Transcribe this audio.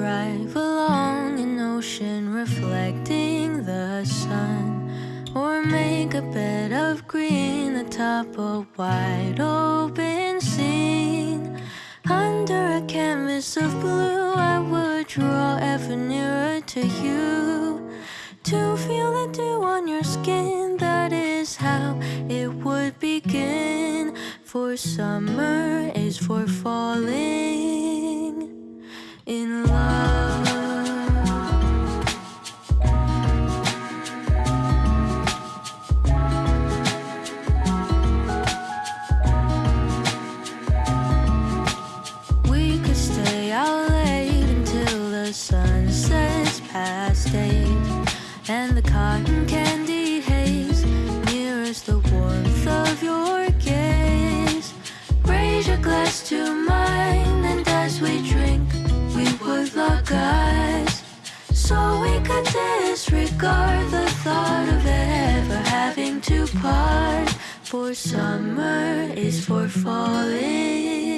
drive along an ocean reflecting the sun. Or make a bed of green atop a wide open scene. Under a canvas of blue, I would draw ever nearer to you. To feel the dew on your skin, that is how it would begin. For summer is for falling For summer is for falling